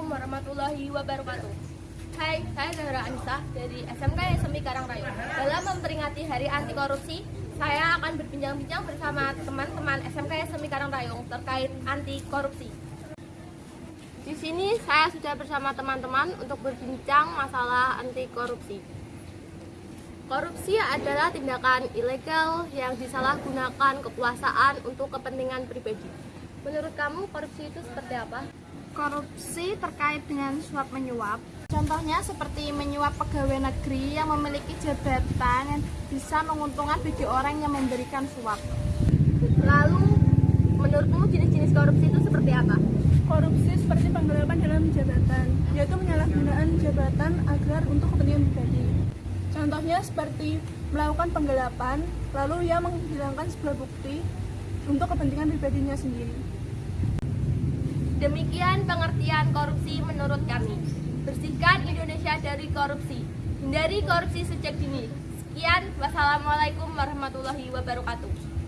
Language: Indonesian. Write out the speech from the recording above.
Assalamualaikum warahmatullahi wabarakatuh. Hai, saya Zahra Anissa dari SMK SMI Karangrayu. Dalam memperingati Hari Anti Korupsi, saya akan berbincang-bincang bersama teman-teman SMK SMI Karangrayu terkait anti korupsi. Di sini saya sudah bersama teman-teman untuk berbincang masalah anti korupsi. Korupsi adalah tindakan ilegal yang disalahgunakan kekuasaan untuk kepentingan pribadi. Menurut kamu korupsi itu seperti apa? Korupsi terkait dengan suap menyuap. Contohnya seperti menyuap pegawai negeri yang memiliki jabatan yang bisa menguntungkan bagi orang yang memberikan suap. Lalu menurutmu jenis-jenis korupsi itu seperti apa? Korupsi seperti penggelapan dalam jabatan, yaitu penyalahgunaan jabatan agar untuk kepentingan pribadi. Contohnya seperti melakukan penggelapan, lalu ia menghilangkan sebuah bukti untuk kepentingan pribadinya sendiri. Demikian pengertian korupsi menurut kami. Bersihkan Indonesia dari korupsi. Hindari korupsi sejak dini. Sekian, wassalamualaikum warahmatullahi wabarakatuh.